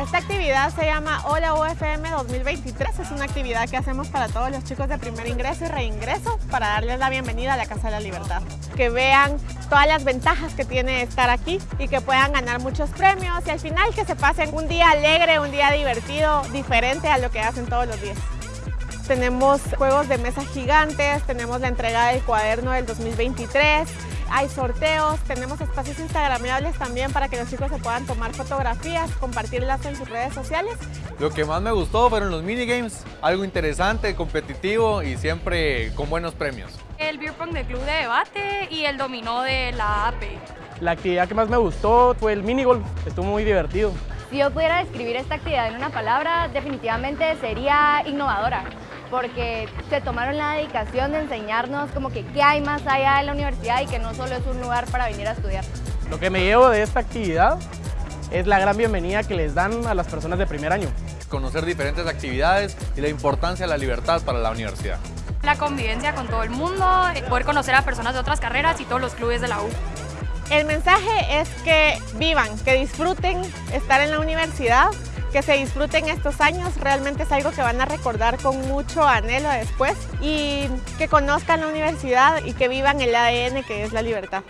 Esta actividad se llama Hola UFM 2023. Es una actividad que hacemos para todos los chicos de primer ingreso y reingreso para darles la bienvenida a la Casa de la Libertad. Que vean todas las ventajas que tiene estar aquí y que puedan ganar muchos premios y al final que se pasen un día alegre, un día divertido, diferente a lo que hacen todos los días. Tenemos juegos de mesa gigantes, tenemos la entrega del cuaderno del 2023, hay sorteos, tenemos espacios instagramables también para que los chicos se puedan tomar fotografías, compartirlas en sus redes sociales. Lo que más me gustó fueron los minigames, algo interesante, competitivo y siempre con buenos premios. El beer pong del club de debate y el dominó de la AP. La actividad que más me gustó fue el minigolf, estuvo muy divertido. Si yo pudiera describir esta actividad en una palabra, definitivamente sería innovadora porque se tomaron la dedicación de enseñarnos como que qué hay más allá de la universidad y que no solo es un lugar para venir a estudiar. Lo que me llevo de esta actividad es la gran bienvenida que les dan a las personas de primer año. Conocer diferentes actividades y la importancia de la libertad para la universidad. La convivencia con todo el mundo, poder conocer a personas de otras carreras y todos los clubes de la U. El mensaje es que vivan, que disfruten estar en la universidad, que se disfruten estos años, realmente es algo que van a recordar con mucho anhelo después y que conozcan la universidad y que vivan el ADN que es la libertad.